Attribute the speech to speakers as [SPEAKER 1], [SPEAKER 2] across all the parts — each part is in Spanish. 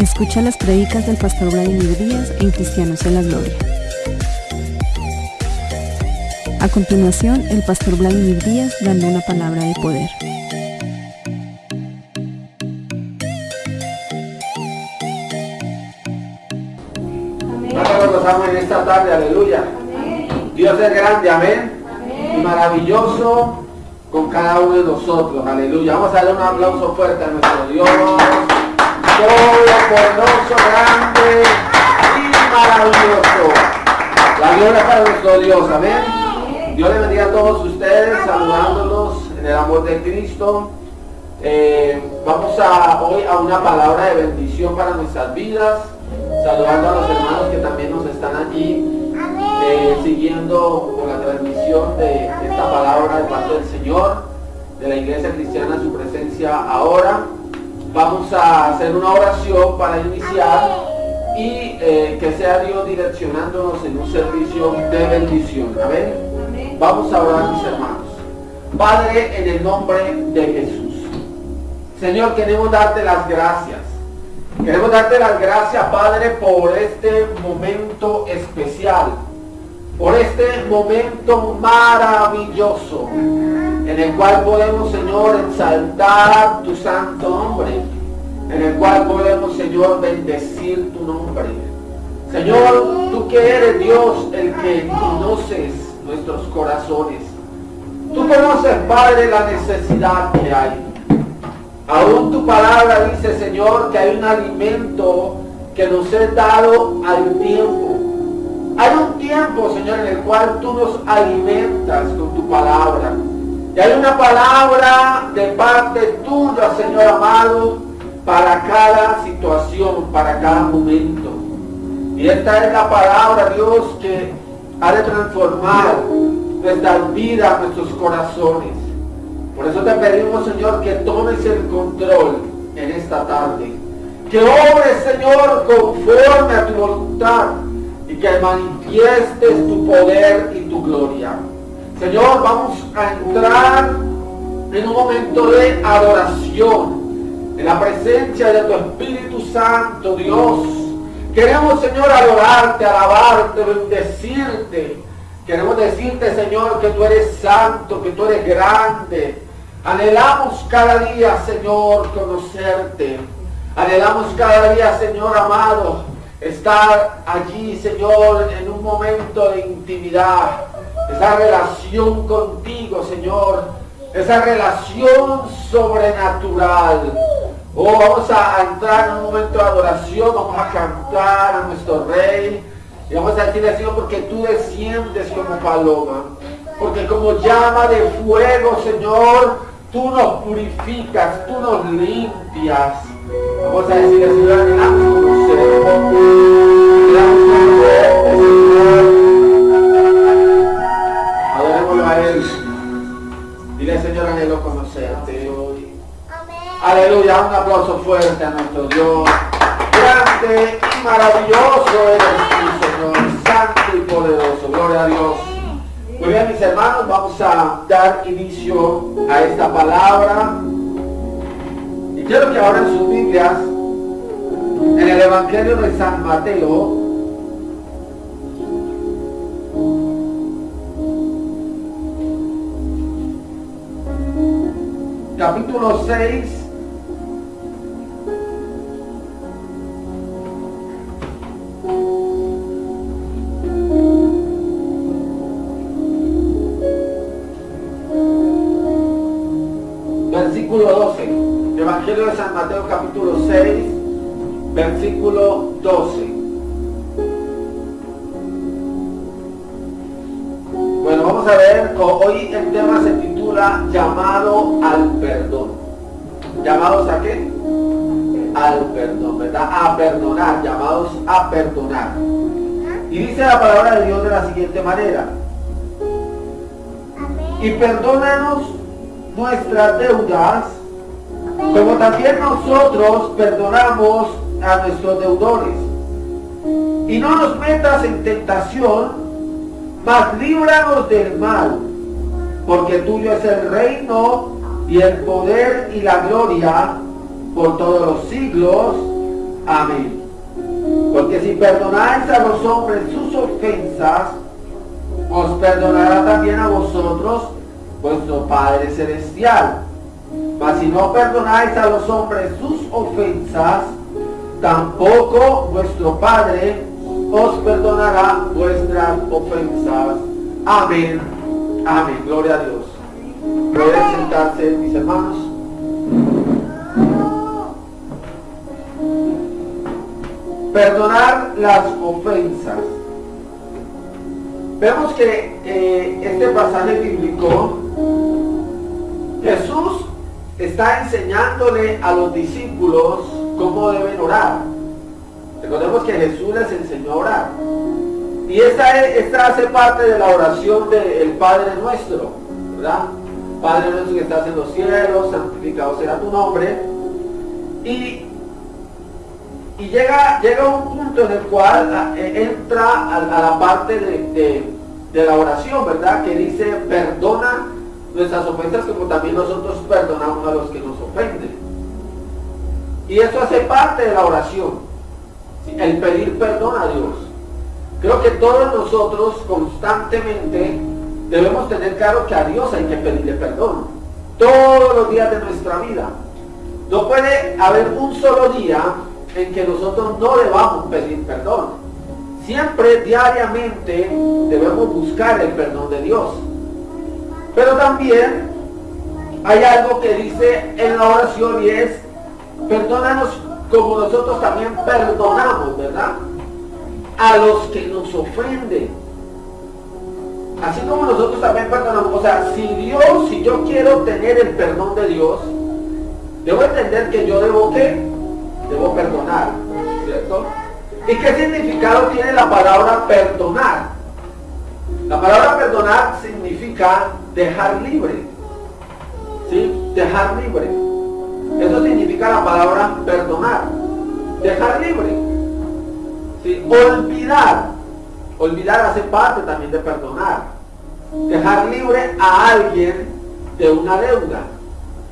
[SPEAKER 1] Escucha las predicas del pastor Vladimir Díaz en Cristianos en la Gloria. A continuación, el pastor Vladimir Díaz dando una palabra de poder.
[SPEAKER 2] Nosotros gozamos en esta tarde, aleluya. Dios es grande, amén. Y maravilloso con cada uno de nosotros, aleluya. Vamos a darle un aplauso fuerte a nuestro Dios. Todopoderoso, grande y maravilloso. La gloria para nuestro Dios, amén. Dios le bendiga a todos ustedes, saludándolos en el amor de Cristo. Eh, vamos a hoy a una palabra de bendición para nuestras vidas, saludando a los hermanos que también nos están allí eh, siguiendo por la transmisión de esta palabra de parte del Señor, de la iglesia cristiana, su presencia ahora. Vamos a hacer una oración para iniciar y eh, que sea Dios direccionándonos en un servicio de bendición. Amén. Vamos a orar, mis hermanos. Padre, en el nombre de Jesús. Señor, queremos darte las gracias. Queremos darte las gracias, Padre, por este momento especial, por este momento maravilloso, en el cual podemos, Señor, exaltar tu santo nombre, en el cual podemos, Señor, bendecir tu nombre. Señor, tú que eres Dios, el que conoces nuestros corazones. Tú conoces, Padre, la necesidad que hay. Aún tu palabra dice, Señor, que hay un alimento que nos es dado al tiempo. Hay un tiempo, Señor, en el cual tú nos alimentas con tu palabra. Y hay una palabra de parte tuya, Señor amado, para cada situación, para cada momento. Y esta es la palabra, Dios, que ha de transformar nuestras vidas, nuestros corazones. Por eso te pedimos, Señor, que tomes el control en esta tarde. Que obres, Señor, conforme a tu voluntad y que manifiestes tu poder y tu gloria. Señor, vamos a entrar en un momento de adoración, en la presencia de tu Espíritu Santo, Dios. Queremos, Señor, adorarte, alabarte, bendecirte. Queremos decirte, Señor, que tú eres santo, que tú eres grande. Anhelamos cada día, Señor, conocerte. Anhelamos cada día, Señor amado, estar allí, Señor, en un momento de intimidad. Esa relación contigo, Señor. Esa relación sobrenatural. Oh, vamos a entrar en un momento de adoración, vamos a cantar a nuestro Rey. Y vamos a decirle, Señor, porque tú desciendes como paloma. Porque como llama de fuego, Señor, tú nos purificas, tú nos limpias. Vamos a decirle, Señor, Aleluya, un aplauso fuerte a nuestro Dios. Grande y maravilloso eres tú, Señor, santo y poderoso. Gloria a Dios. Muy bien, mis hermanos, vamos a dar inicio a esta palabra. Y quiero que abran sus Biblias en el Evangelio de San Mateo. Capítulo 6. Dice la palabra de Dios de la siguiente manera. Y perdónanos nuestras deudas, como también nosotros perdonamos a nuestros deudores. Y no nos metas en tentación, mas líbranos del mal, porque tuyo es el reino y el poder y la gloria por todos los siglos. Amén. Porque si perdonáis a los hombres sus ofensas, os perdonará también a vosotros vuestro Padre Celestial. Mas si no perdonáis a los hombres sus ofensas, tampoco vuestro Padre os perdonará vuestras ofensas. Amén. Amén. Gloria a Dios. Pueden sentarse mis hermanos. Perdonar las ofensas. Vemos que eh, este pasaje bíblico, Jesús está enseñándole a los discípulos cómo deben orar. Recordemos que Jesús les enseñó a orar. Y esta, esta hace parte de la oración del Padre nuestro, ¿verdad? Padre nuestro que estás en los cielos, santificado sea tu nombre. Y, y llega, llega un punto en el cual ah, eh, entra a, la parte de, de la oración, ¿verdad? Que dice, perdona nuestras ofensas como también nosotros perdonamos a los que nos ofenden. Y eso hace parte de la oración el pedir perdón a Dios. Creo que todos nosotros constantemente debemos tener claro que a Dios hay que pedirle perdón. Todos los días de nuestra vida. No puede haber un solo día en que nosotros no debamos pedir perdón. Siempre, diariamente, debemos buscar el perdón de Dios. Pero también hay algo que dice en la oración y es, perdónanos como nosotros también perdonamos, ¿verdad? A los que nos ofenden. Así como nosotros también perdonamos. O sea, si Dios, si yo quiero tener el perdón de Dios, debo entender que yo debo qué? Debo perdonar, ¿cierto? ¿Y qué significado tiene la palabra perdonar? La palabra perdonar significa dejar libre. ¿Sí? Dejar libre. Eso significa la palabra perdonar. Dejar libre. Olvidar. Olvidar hace parte también de perdonar. Dejar libre a alguien de una deuda.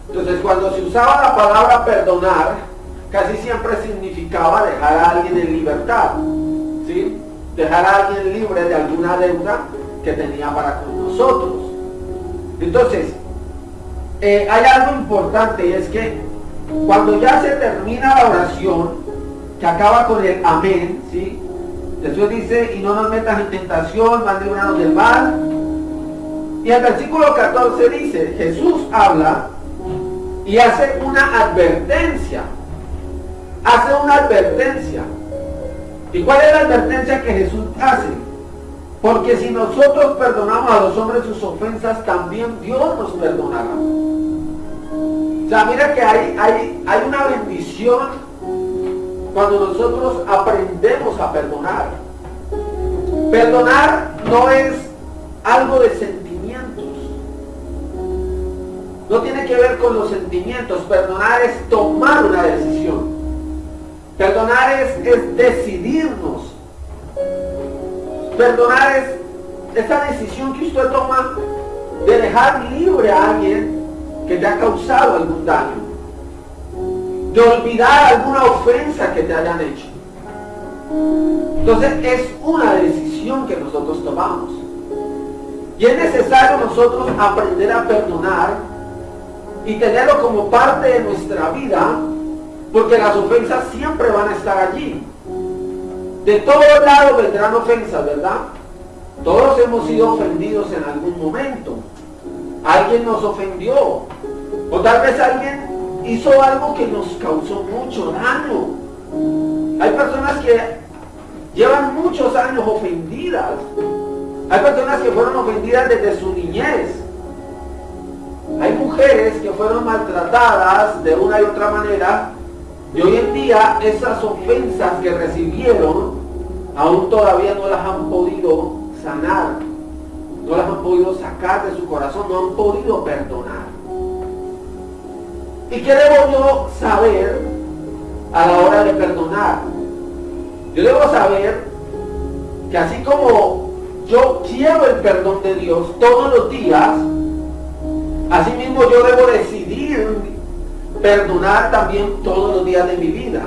[SPEAKER 2] Entonces cuando se usaba la palabra perdonar, casi siempre significaba dejar a alguien en libertad. ¿sí? Dejar a alguien libre de alguna deuda que tenía para con nosotros. Entonces, eh, hay algo importante y es que cuando ya se termina la oración, que acaba con el amén, ¿sí? Jesús dice, y no nos metas en tentación, más librarnos del mal. Y el versículo 14 dice, Jesús habla y hace una advertencia. Hace una advertencia. ¿Y cuál es la advertencia que Jesús hace? Porque si nosotros perdonamos a los hombres sus ofensas, también Dios nos perdonará. O sea, mira que hay, hay, hay una bendición cuando nosotros aprendemos a perdonar. Perdonar no es algo de sentimientos. No tiene que ver con los sentimientos. Perdonar es tomar una decisión. Perdonar es, es decidirnos. Perdonar es esa decisión que usted toma de dejar libre a alguien que te ha causado algún daño, de olvidar alguna ofensa que te hayan hecho. Entonces es una decisión que nosotros tomamos. Y es necesario nosotros aprender a perdonar y tenerlo como parte de nuestra vida, porque las ofensas siempre van a estar allí. De todos lados vendrán ofensas, ¿verdad? Todos hemos sido ofendidos en algún momento. Alguien nos ofendió, o tal vez alguien hizo algo que nos causó mucho daño. Hay personas que llevan muchos años ofendidas. Hay personas que fueron ofendidas desde su niñez. Hay mujeres que fueron maltratadas de una y otra manera y hoy en día esas ofensas que recibieron aún todavía no las han podido sanar, no las han podido sacar de su corazón, no han podido perdonar. ¿Y qué debo yo saber a la hora de perdonar? Yo debo saber que así como yo quiero el perdón de Dios todos los días, así mismo yo debo decidir perdonar también todos los días de mi vida.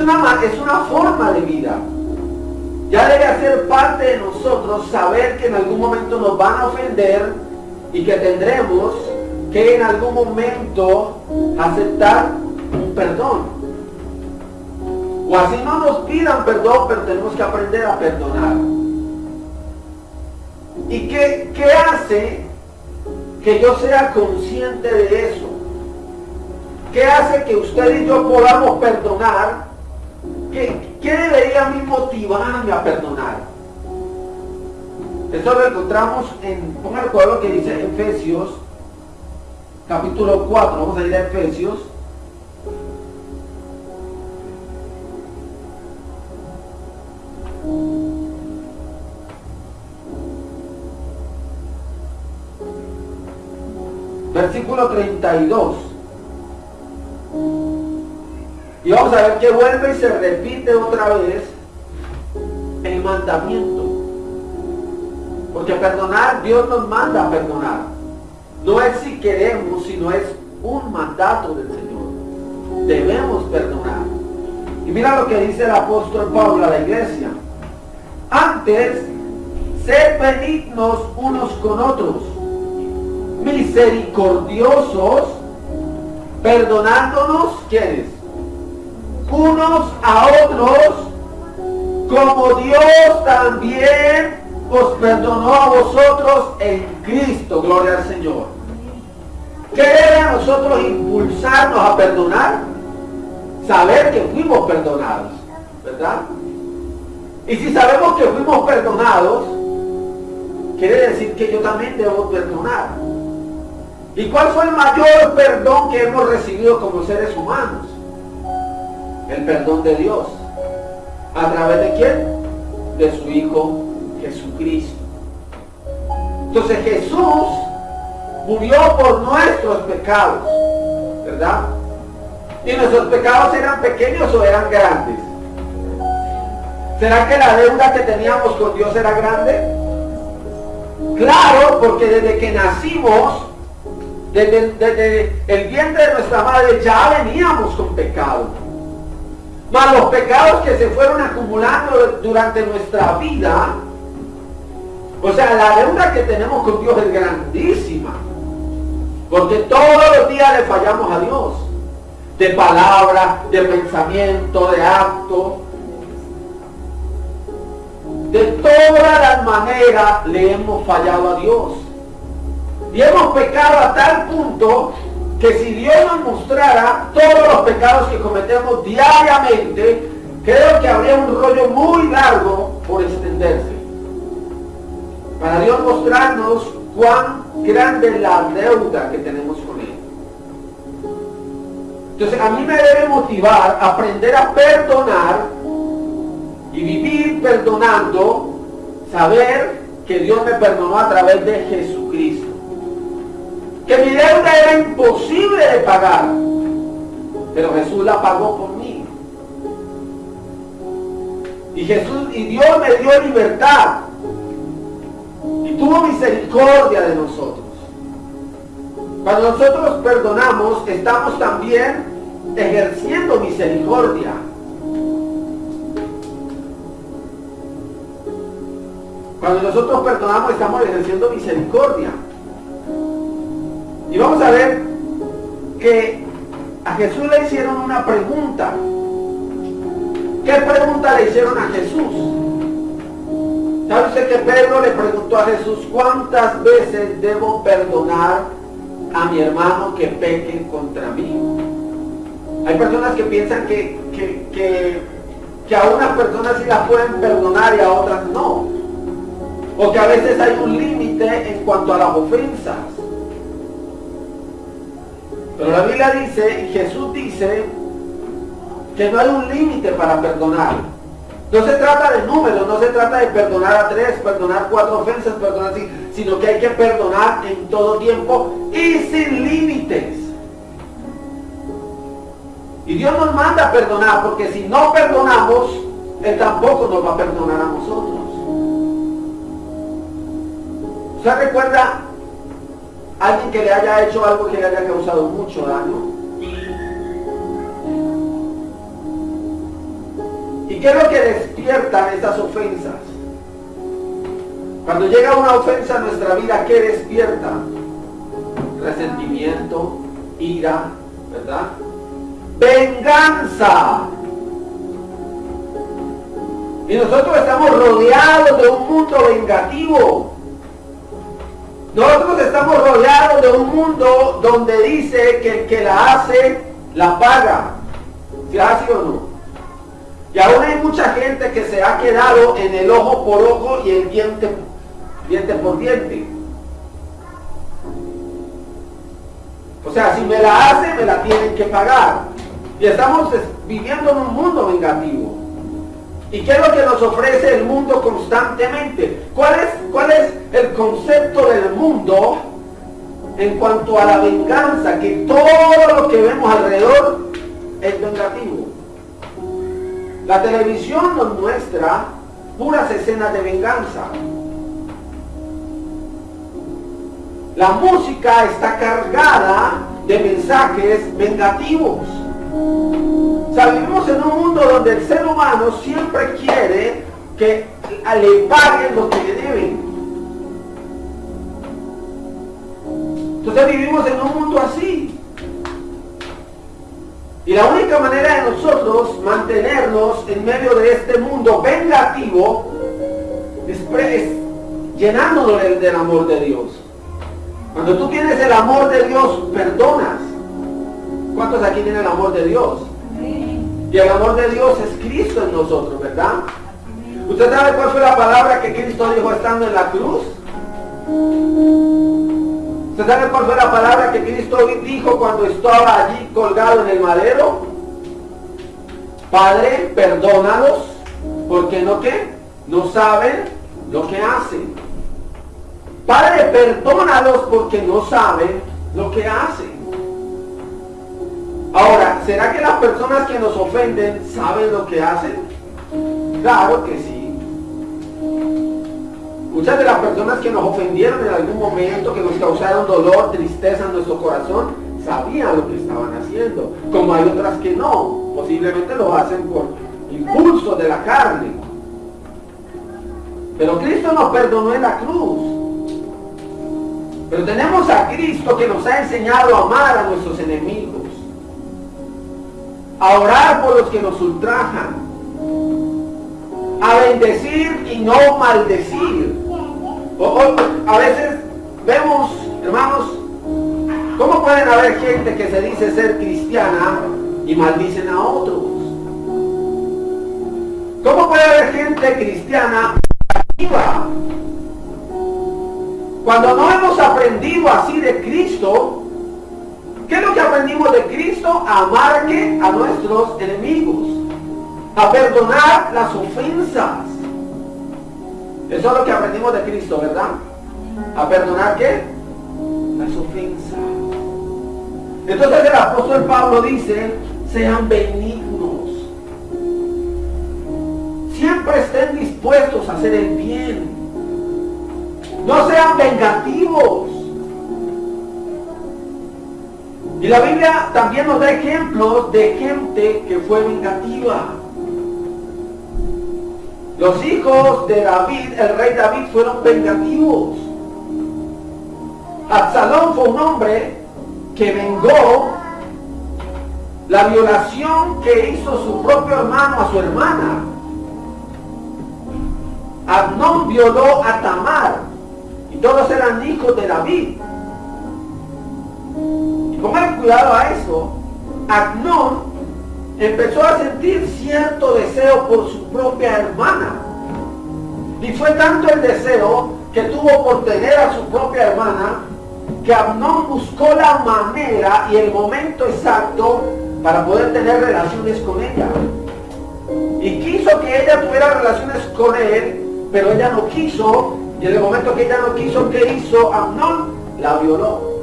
[SPEAKER 2] una, es una forma de vida. Ya debe hacer parte de nosotros saber que en algún momento nos van a ofender y que tendremos que en algún momento aceptar un perdón. O así no nos pidan perdón, pero tenemos que aprender a perdonar. ¿Y qué, qué hace que yo sea consciente de eso? ¿Qué hace que usted y yo podamos perdonar? ¿Qué, qué debería a mí motivarme a perdonar? Esto lo encontramos en, el cuadro que dice Efesios, capítulo 4, vamos a ir a Efesios, versículo 32. Y vamos a ver que vuelve y se repite otra vez el mandamiento. Porque perdonar, Dios nos manda a perdonar. No es si queremos, sino es un mandato del Señor. Debemos perdonar. Y mira lo que dice el apóstol Pablo a la iglesia. Antes, ser benignos unos con otros misericordiosos, perdonándonos, ¿quiénes? Unos a otros, como Dios también os perdonó a vosotros en Cristo, gloria al Señor. ¿Qué debe a nosotros impulsarnos a perdonar? Saber que fuimos perdonados, ¿verdad? Y si sabemos que fuimos perdonados, quiere decir que yo también debo perdonar. ¿Y cuál fue el mayor perdón que hemos recibido como seres humanos? El perdón de Dios. ¿A través de quién? De su Hijo Jesucristo. Entonces Jesús murió por nuestros pecados, ¿verdad? ¿Y nuestros pecados eran pequeños o eran grandes? ¿Será que la deuda que teníamos con Dios era grande? Claro, porque desde que nacimos desde, el vientre de nuestra madre ya veníamos con pecado. Mas los pecados que se fueron acumulando durante nuestra vida, o sea, la deuda que tenemos con Dios es grandísima. Porque todos los días le fallamos a Dios. De palabra, de pensamiento, de acto. De todas las maneras le hemos fallado a Dios. Y hemos pecado a tal punto que si Dios nos mostrara todos los pecados que cometemos diariamente, creo que habría un rollo muy largo por extenderse. Para Dios mostrarnos cuán grande es la deuda que tenemos con Él. Entonces a mí me debe motivar aprender a perdonar y vivir perdonando, saber que Dios me perdonó a través de Jesucristo que mi deuda era imposible de pagar, pero Jesús la pagó por mí. Y Jesús y Dios me dio libertad y tuvo misericordia de nosotros. Cuando nosotros perdonamos, estamos también ejerciendo misericordia. Cuando nosotros perdonamos, estamos ejerciendo misericordia. Y vamos a ver que a Jesús le hicieron una pregunta. ¿Qué pregunta le hicieron a Jesús? ¿Sabe usted que Pedro le preguntó a Jesús cuántas veces debo perdonar a mi hermano que peque contra mí? Hay personas que piensan que, que, que a unas personas sí las pueden perdonar y a otras no. O que a veces hay un límite en cuanto a las ofensas. Pero la Biblia dice, y Jesús dice, que no hay un límite para perdonar. No se trata de números, no se trata de perdonar a tres, perdonar cuatro ofensas, perdonar así, sino que hay que perdonar en todo tiempo y sin límites. Y Dios nos manda a perdonar, porque si no perdonamos, Él tampoco nos va a perdonar a nosotros. ¿Usted recuerda alguien que le haya hecho algo que le haya causado mucho daño. ¿Y qué es lo que despiertan esas ofensas? Cuando llega una ofensa a nuestra vida, ¿qué despierta? Resentimiento, ira, ¿verdad? Venganza. Y nosotros estamos rodeados de un mundo vengativo. Nosotros estamos rodeados de un mundo donde dice que el que la hace, la paga. ¿Si así o no? Y aún hay mucha gente que se ha quedado en el ojo por ojo y el diente, diente por diente. O sea, si me la hace, me la tienen que pagar. Y estamos viviendo en un mundo vengativo. ¿Y qué es lo que nos ofrece el mundo constantemente? ¿Cuál es, cuál es el concepto del mundo en cuanto a la venganza? Que todo lo que vemos alrededor es vengativo. La televisión nos muestra puras escenas de venganza. La música está cargada de mensajes vengativos. O sea, vivimos en un mundo donde el ser humano siempre quiere que le paguen lo que le deben. Entonces vivimos en un mundo así. Y la única manera de nosotros mantenernos en medio de este mundo vengativo es, llenándonos del amor de Dios. Cuando tú tienes el amor de Dios, perdonas. ¿Cuántos aquí tienen el amor de Dios? Y el amor de Dios es Cristo en nosotros, ¿verdad? ¿Usted sabe cuál fue la palabra que Cristo dijo estando en la cruz? ¿Usted sabe cuál fue la palabra que Cristo dijo cuando estaba allí colgado en el madero? Padre, perdónalos, porque no qué? No saben lo que hacen. Padre, perdónalos porque no saben lo que hacen. Ahora, ¿será que las personas que nos ofenden saben lo que hacen? Claro que sí. Muchas de las personas que nos ofendieron en algún momento, que nos causaron dolor, tristeza en nuestro corazón, sabían lo que estaban haciendo. Como hay otras que no. Posiblemente lo hacen por impulso de la carne. Pero Cristo nos perdonó en la cruz. Pero tenemos a Cristo que nos ha enseñado a amar a nuestros enemigos. A orar por los que nos ultrajan. A bendecir y no maldecir. O, a veces vemos, hermanos, ¿cómo pueden haber gente que se dice ser cristiana y maldicen a otros? ¿Cómo puede haber gente cristiana activa? Cuando no hemos aprendido así de Cristo, ¿qué es lo que aprendimos de Cristo? A amar a nuestros enemigos, a perdonar las ofensas. Eso es lo que aprendimos de Cristo, ¿verdad? A perdonar qué? Las ofensas. Entonces el apóstol Pablo dice, sean benignos. Siempre estén dispuestos a hacer el bien. No sean vengativos. Y la Biblia también nos da ejemplos de gente que fue vengativa. Los hijos de David, el rey David, fueron vengativos. Absalón fue un hombre que vengó la violación que hizo su propio hermano a su hermana. Abnón violó a Tamar y todos eran hijos de David. Pongan cuidado a eso. Abnón empezó a sentir cierto deseo por su propia hermana. Y fue tanto el deseo que tuvo por tener a su propia hermana que Abnón buscó la manera y el momento exacto para poder tener relaciones con ella. Y quiso que ella tuviera relaciones con él, pero ella no quiso. Y en el momento que ella no quiso, ¿qué hizo? Amnón la violó.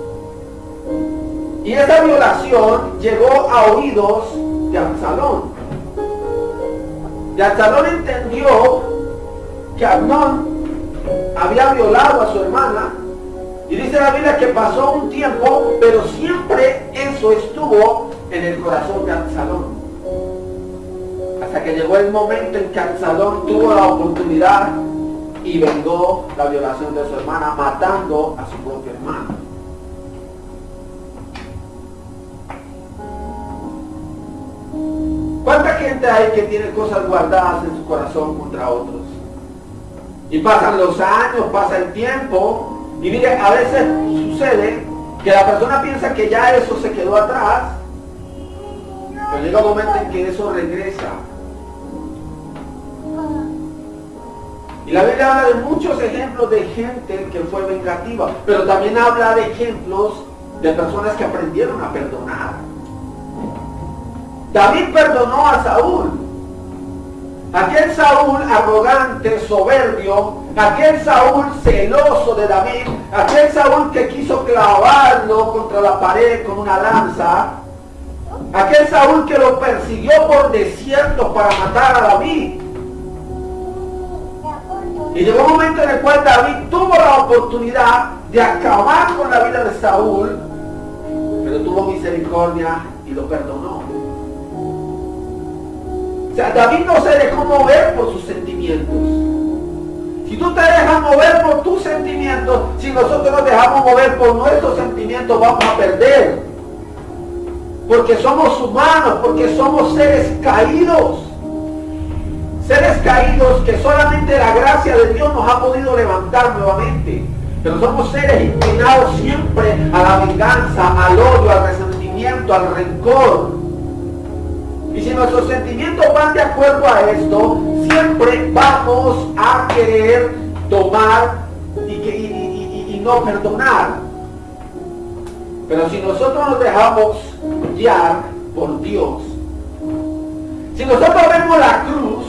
[SPEAKER 2] Y esa violación llegó a oídos de Absalón. Y Absalón entendió que Amnón había violado a su hermana. Y dice la Biblia que pasó un tiempo, pero siempre eso estuvo en el corazón de Absalón. Hasta que llegó el momento en que Absalón tuvo la oportunidad y vengó la violación de su hermana, matando a su propio hermano. ¿Cuánta gente hay que tiene cosas guardadas en su corazón contra otros? Y pasan los años, pasa el tiempo, y mire, a veces sucede que la persona piensa que ya eso se quedó atrás, pero llega un momento en que eso regresa. Y la Biblia habla de muchos ejemplos de gente que fue vengativa, pero también habla de ejemplos de personas que aprendieron a perdonar. David perdonó a Saúl. Aquel Saúl arrogante, soberbio, aquel Saúl celoso de David, aquel Saúl que quiso clavarlo contra la pared con una lanza, aquel Saúl que lo persiguió por desierto para matar a David. Y llegó un momento en el cual David tuvo la oportunidad de acabar con la vida de Saúl, pero tuvo misericordia y lo perdonó. O sea, David no se dejó mover por sus sentimientos. Si tú te dejas mover por tus sentimientos, si nosotros nos dejamos mover por nuestros sentimientos, vamos a perder. Porque somos humanos, porque somos seres caídos. Seres caídos que solamente la gracia de Dios nos ha podido levantar nuevamente. Pero somos seres inclinados siempre a la venganza, al odio, al resentimiento, al rencor. Y si nuestros sentimientos van de acuerdo a esto, siempre vamos a querer tomar y, no perdonar. Pero si nosotros nos dejamos guiar por Dios, si nosotros vemos la cruz,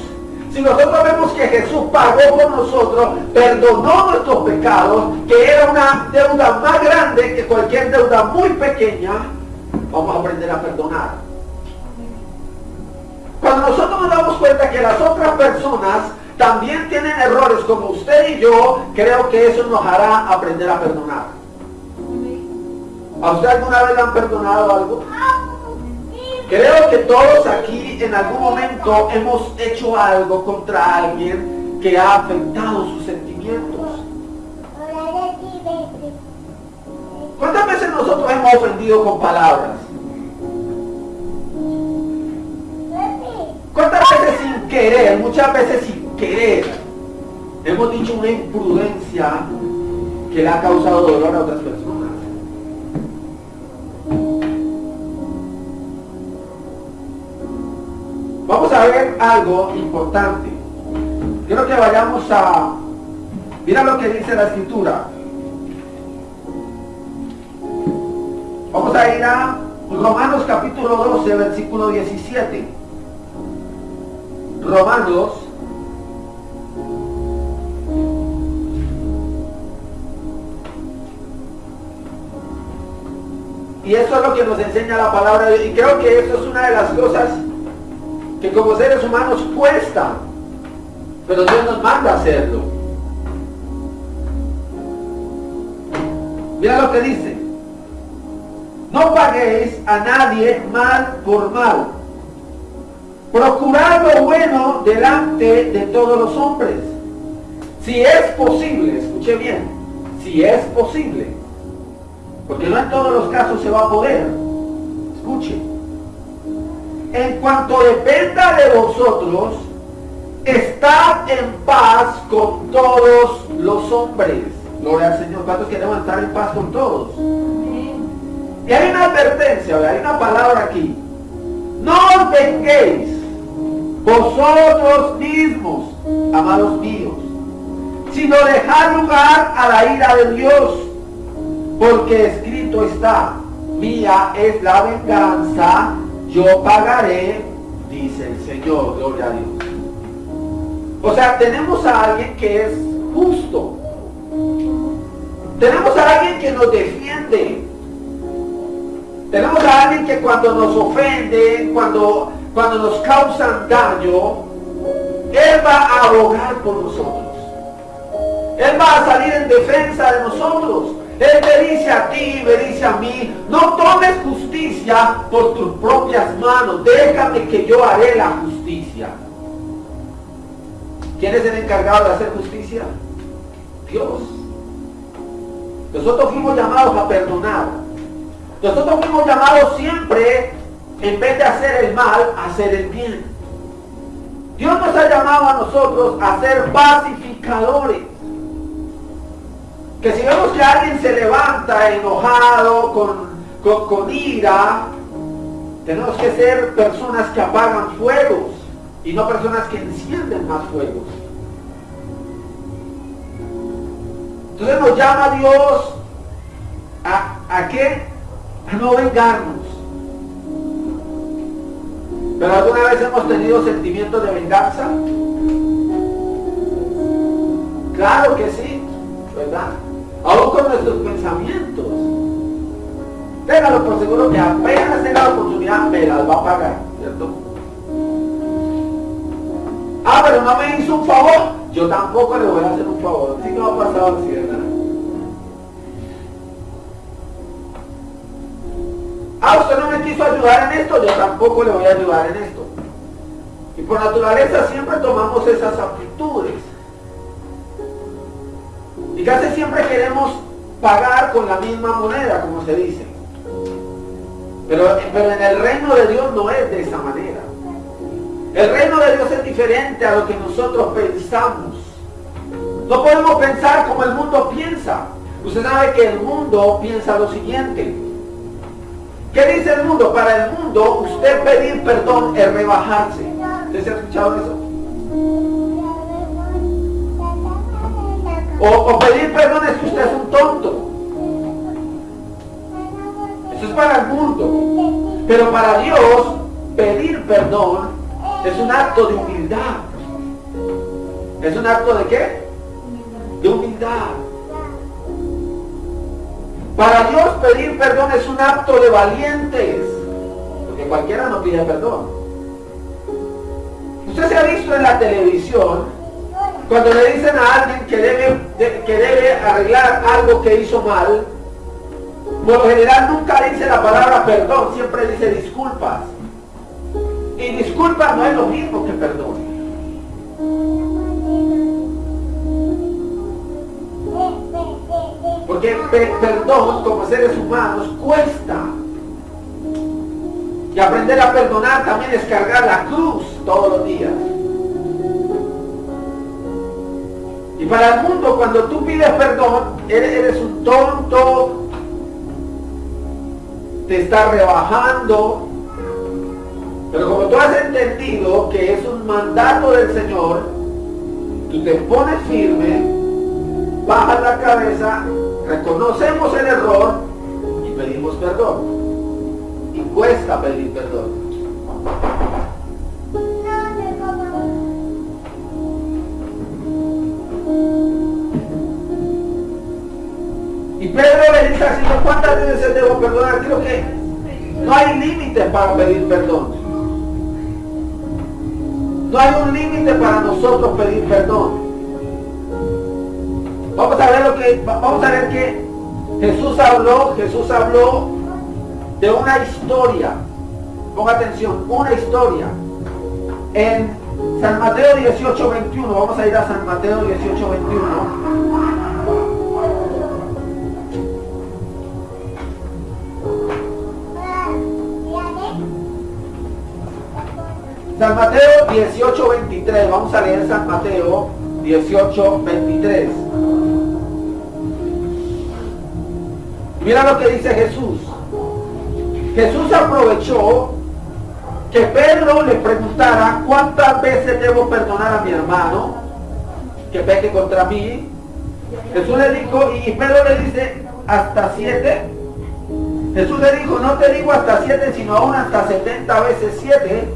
[SPEAKER 2] si nosotros vemos que Jesús pagó por nosotros, perdonó nuestros pecados, que era una deuda más grande que cualquier deuda muy pequeña, vamos a aprender a perdonar. Cuando nosotros nos damos cuenta que las otras personas también tienen errores como usted y yo, creo que eso nos hará aprender a perdonar. ¿A usted alguna vez le han perdonado algo? Creo que todos aquí en algún momento hemos hecho algo contra alguien que ha afectado sus sentimientos. ¿Cuántas veces nosotros hemos ofendido con palabras? ¿Cuántas veces sin querer, muchas veces sin querer, hemos dicho una imprudencia que le ha causado dolor a otras personas? Vamos a ver algo importante. Quiero que vayamos a... Mira lo que dice la escritura. Vamos a ir a Romanos capítulo 12, versículo 17. Romanos Y eso es lo que nos enseña la palabra de Dios. Y creo que eso es una de las cosas que como seres humanos cuesta. Pero Dios nos manda a hacerlo. Mira lo que dice. No paguéis a nadie mal por mal Procurar lo bueno delante de todos los hombres. Si es posible, escuche bien, si es posible, porque no en todos los casos se va a poder. Escuche. En cuanto dependa de vosotros, estad en paz con todos los hombres. Gloria al Señor. ¿Cuántos queremos estar en paz con todos? Y hay una advertencia, hay una palabra aquí. No os venguéis vosotros mismos, amados míos, sino dejar lugar a la ira de Dios, porque escrito está, mía es la venganza, yo pagaré, dice el Señor, gloria a Dios. O sea, tenemos a alguien que es justo. Tenemos a alguien que nos defiende. Tenemos a alguien que cuando nos ofende, cuando cuando nos causan daño, Él va a abogar por nosotros. Él va a salir en defensa de nosotros. Él me dice a ti, me dice a mí, no tomes justicia por tus propias manos, déjame que yo haré la justicia. ¿Quién es el encargado de hacer justicia? Dios. Nosotros fuimos llamados a perdonar. Nosotros fuimos llamados siempre, en vez de hacer el mal, hacer el bien. Dios nos ha llamado a nosotros a ser pacificadores. Que si vemos que alguien se levanta enojado, con, con ira, tenemos que ser personas que apagan fuegos y no personas que encienden más fuegos. Entonces nos llama Dios a, a qué? A no vengarnos. Pero alguna vez hemos tenido sentimientos de venganza. Claro que sí, ¿verdad? Aún con nuestros pensamientos. Téngalo por seguro que apenas tenga la oportunidad me las va a pagar, ¿cierto? Ah, pero no me hizo un favor. Yo tampoco le voy a hacer un favor. Sí que va a pasar así, ¿verdad? Ah, usted no quiso ayudar en esto, yo tampoco le voy a ayudar en esto. Y por naturaleza siempre tomamos esas actitudes. Y casi siempre queremos pagar con la misma moneda, como se dice. Pero, pero en el reino de Dios no es de esa manera. El reino de Dios es diferente a lo que nosotros pensamos. No podemos pensar como el mundo piensa. Usted sabe que el mundo piensa lo siguiente. ¿Qué dice el mundo? Para el mundo, usted pedir perdón es rebajarse. ¿Usted se ha escuchado eso? O, pedir perdón es que usted es un tonto. Eso es para el mundo. Pero para Dios, pedir perdón es un acto de humildad. ¿Es un acto de qué? De humildad. Para Dios pedir perdón es un acto de valientes, porque cualquiera no pide perdón. Usted se ha visto en la televisión cuando le dicen a alguien que debe, que debe arreglar algo que hizo mal, por lo general nunca dice la palabra perdón, siempre dice disculpas. Y disculpas no es lo mismo que perdón. Porque perdón como seres humanos cuesta. Y aprender a perdonar también es cargar la cruz todos los días. Y para el mundo, cuando tú pides perdón, eres, un tonto, te está rebajando. Pero como tú has entendido que es un mandato del Señor, tú te pones firme, bajas la cabeza reconocemos el error y pedimos perdón. Y cuesta pedir perdón. Y Pedro le dice así, ¿cuántas veces debo perdonar? Creo que no hay límite para pedir perdón. No hay un límite para nosotros pedir perdón. Vamos a ver lo que, vamos a ver que Jesús habló, Jesús habló de una historia. Ponga atención, una historia. En San Mateo 18, 21, vamos a ir a San Mateo 18, 21. San Mateo 18, 23. Vamos a leer San Mateo 18, 23. Mira lo que dice Jesús. Jesús aprovechó que Pedro le preguntara cuántas veces debo perdonar a mi hermano que peque contra mí. Jesús le dijo, y Pedro le dice, hasta siete. Jesús le dijo, no te digo hasta siete, sino aún hasta 70 veces siete.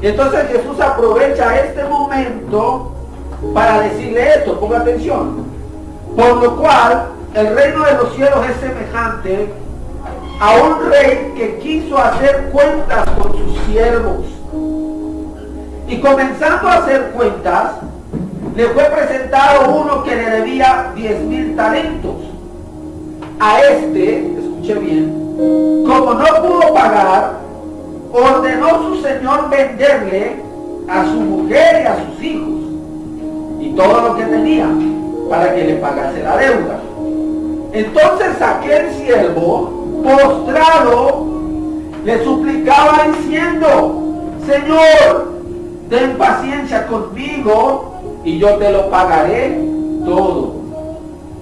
[SPEAKER 2] Y entonces Jesús aprovecha este momento para decirle esto, ponga atención. Por lo cual, el reino de los cielos es semejante a un rey que quiso hacer cuentas con sus siervos. Y comenzando a hacer cuentas, le fue presentado uno que le debía 10 mil talentos. A este, escuche bien, como no pudo pagar, ordenó su señor venderle a su mujer y a sus hijos todo lo que tenía para que le pagase la deuda. Entonces aquel siervo, postrado, le suplicaba diciendo, Señor, ten paciencia conmigo y yo te lo pagaré todo.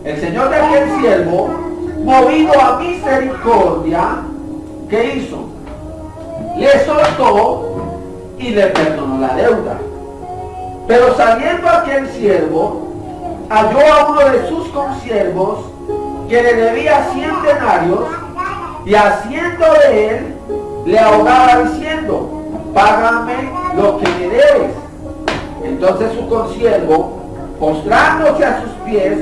[SPEAKER 2] El Señor de aquel siervo, movido a misericordia, ¿qué hizo? Le soltó y le perdonó la deuda. Pero saliendo aquel siervo, halló a uno de sus consiervos que le debía cien denarios y haciendo de él le ahogaba diciendo, págame lo que me debes. Entonces su consiervo, postrándose a sus pies,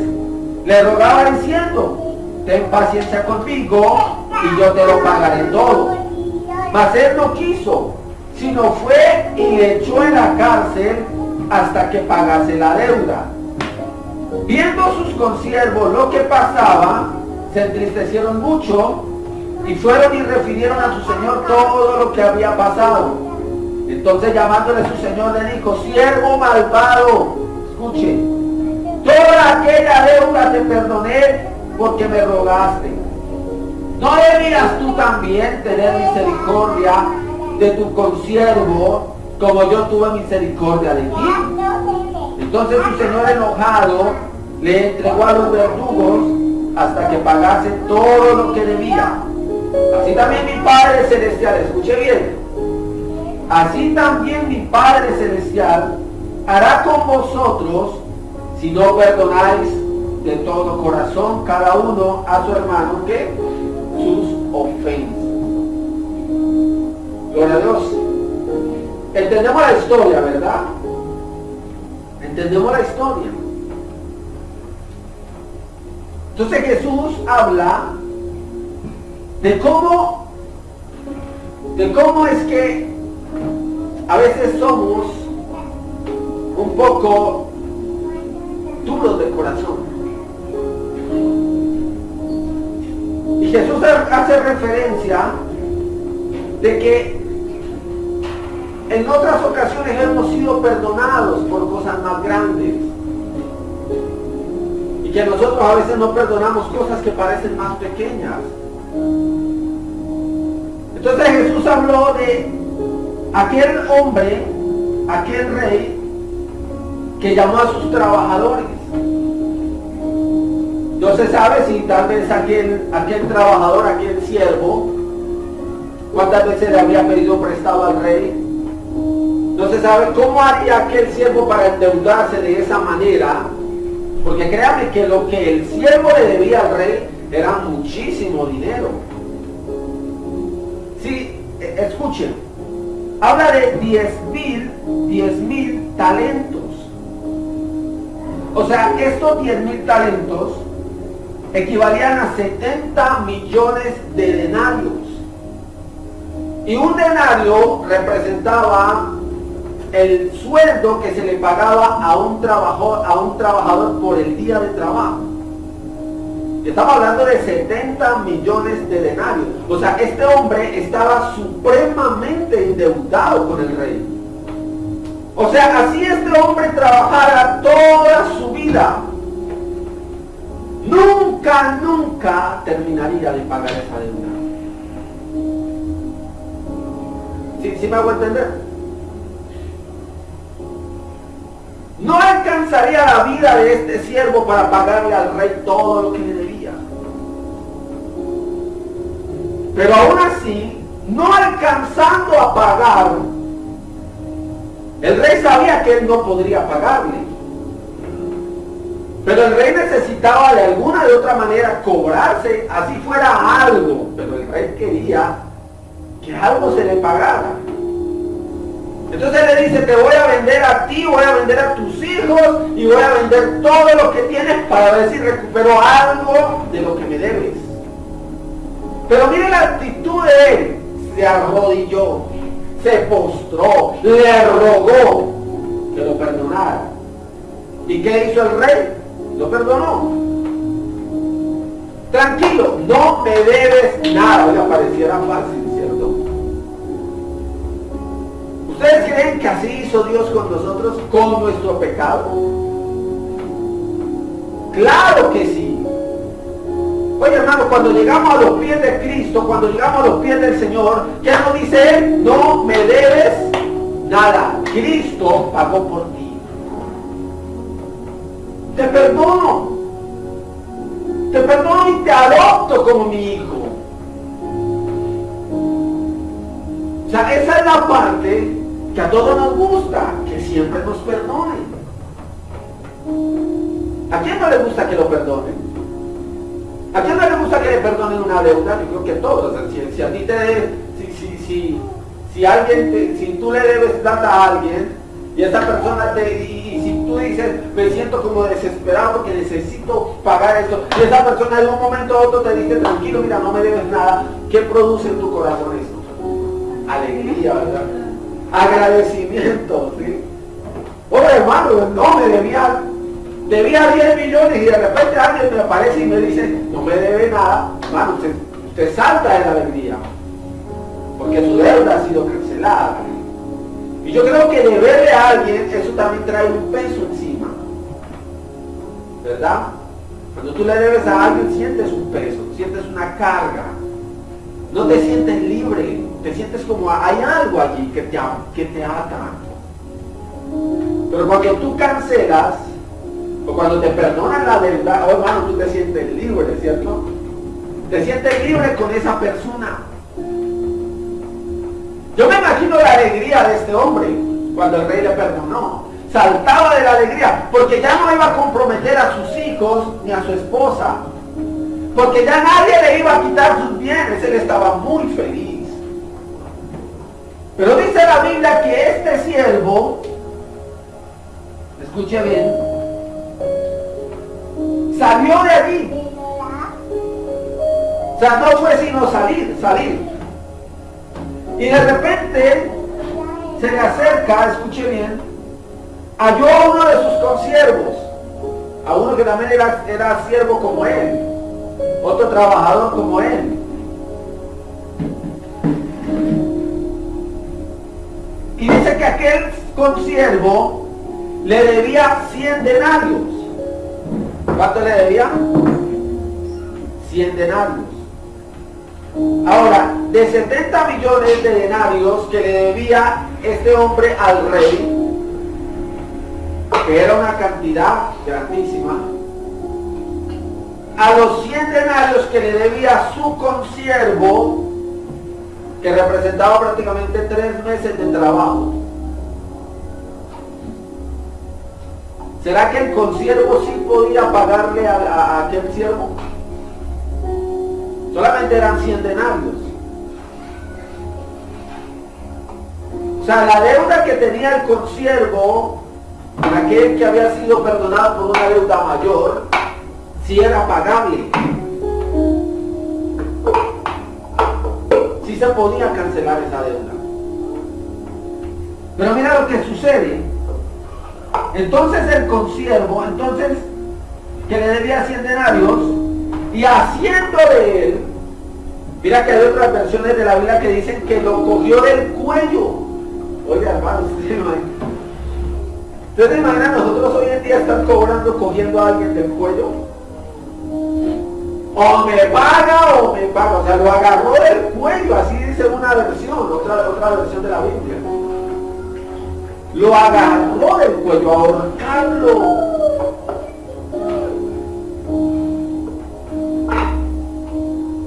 [SPEAKER 2] le rogaba diciendo, ten paciencia conmigo y yo te lo pagaré todo. Mas él no quiso, sino fue y echó en la cárcel hasta que pagase la deuda. Viendo sus consiervos lo que pasaba, se entristecieron mucho y fueron y refirieron a su señor todo lo que había pasado. Entonces llamándole a su señor le dijo, siervo malvado, escuche, toda aquella deuda te perdoné porque me rogaste. ¿No debías tú también tener misericordia de tu consiervo como yo tuve misericordia de ti? Entonces su señor enojado le entregó a los verdugos hasta que pagase todo lo que debía. Así también mi Padre Celestial, escuche bien, así también mi Padre Celestial hará con vosotros si no perdonáis de todo corazón cada uno a su hermano que sus ofensas. Gloria a Dios. Entendemos la historia, ¿verdad? Entendemos la historia. Entonces Jesús habla de cómo, de cómo es que a veces somos un poco duros de corazón. Y Jesús hace referencia de que en otras ocasiones hemos sido perdonados por cosas más grandes. Y que nosotros a veces no perdonamos cosas que parecen más pequeñas. Entonces Jesús habló de aquel hombre, aquel rey, que llamó a sus trabajadores. No se sabe si tal vez aquel, aquel trabajador, aquel siervo, cuántas veces le había pedido prestado al rey. Se sabe cómo haría aquel siervo para endeudarse de esa manera. Porque créanme que lo que el siervo le debía al rey era muchísimo dinero. Sí, e, escuchen, habla de 10 mil, 10 mil talentos. O sea, estos 10 mil talentos equivalían a 70 millones de denarios. Y un denario representaba el sueldo que se le pagaba a un, trabajador, a un trabajador por el día de trabajo. Estamos hablando de 70 millones de denarios. O sea, este hombre estaba supremamente endeudado con el rey. O sea, así este hombre trabajara toda su vida. Nunca, nunca terminaría de pagar esa deuda. ¿Sí, ¿Sí me hago entender? No alcanzaría la vida de este siervo para pagarle al rey todo lo que le debía. Pero aún así, no alcanzando a pagar, el rey sabía que él no podría pagarle. Pero el rey necesitaba de alguna de otra manera cobrarse, así fuera algo. Pero el rey quería que algo se le pagara. Entonces le dice, te voy a vender a ti, voy a vender a tus hijos y voy a vender todo lo que tienes para ver si recupero algo de lo que me debes. Pero mire la actitud de él. Se arrodilló, se postró, le rogó que lo perdonara. ¿Y qué hizo el rey? Lo perdonó. Tranquilo, no me debes nada. Oiga, pareciera fácil. ¿Ustedes creen que así hizo Dios con nosotros, con nuestro pecado? Claro que sí. Oye hermano, cuando llegamos a los pies de Cristo, cuando llegamos a los pies del Señor, ¿qué nos dice Él? No me debes nada. Cristo pagó por ti. Te perdono. Te perdono y te adopto como mi hijo. O sea, esa es la parte que a todos nos gusta, que siempre nos perdonen. ¿A quién no le gusta que lo perdonen? ¿A quién no le gusta que le perdonen una deuda? Yo creo que todos. si, a ti te... Si, si, si, si alguien, si tú le debes plata a alguien y esa persona te... Y, si tú dices, me siento como desesperado porque necesito pagar esto, y esa persona en un momento u otro te dice, tranquilo, mira, no me debes nada, ¿qué produce en tu corazón eso? Alegría, ¿verdad? Agradecimiento, ¿sí? Oye, hermano, no me debía debía 10 millones y de repente alguien me aparece y me dice, no me debe nada, hermano, usted, salta de la alegría, porque su deuda ha sido cancelada. Y yo creo que deberle a alguien, eso también trae un peso encima. ¿Verdad? Cuando tú le debes a alguien, sientes un peso, sientes una carga. No te sientes libre, te sientes como hay algo allí que te, que te ata. Pero cuando tú cancelas, o cuando te perdonan la deuda, oh hermano, tú te sientes libre, ¿cierto? Te sientes libre con esa persona. Yo me imagino la alegría de este hombre cuando el rey le perdonó. Saltaba de la alegría porque ya no iba a comprometer a sus hijos ni a su esposa. Porque ya nadie le iba a quitar sus bienes. Él estaba muy feliz. Pero dice la Biblia que este siervo, escuche bien, salió de allí. O sea, no fue sino salir, salir. Y de repente se le acerca, escuche bien, halló a uno de sus consiervos, a uno que también era, era siervo como él, otro trabajador como él. Y dice que aquel consiervo le debía 100 denarios. ¿Cuánto le debía? 100 denarios. Ahora, de 70 millones de denarios que le debía este hombre al rey, que era una cantidad grandísima, a los 100 denarios que le debía su consiervo, que representaba prácticamente tres meses de trabajo, ¿Será que el consiervo sí podía pagarle a, aquel siervo? Solamente eran 100 denarios. O sea, la deuda que tenía el consiervo, aquel que había sido perdonado por una deuda mayor, sí era pagable. Se podía cancelar esa deuda. Pero mira lo que sucede. Entonces el consiervo, entonces, que le debía 100 denarios, y haciendo de él, mira que hay otras versiones de la Biblia que dicen que lo cogió del cuello. Oiga, hermano, ustedes se imaginan nosotros hoy en día están cobrando cogiendo a alguien del cuello? O me paga o me paga. O sea, lo agarró del cuello, así dice una versión, otra, otra versión de la Biblia lo agarró del cuello ahorcarlo.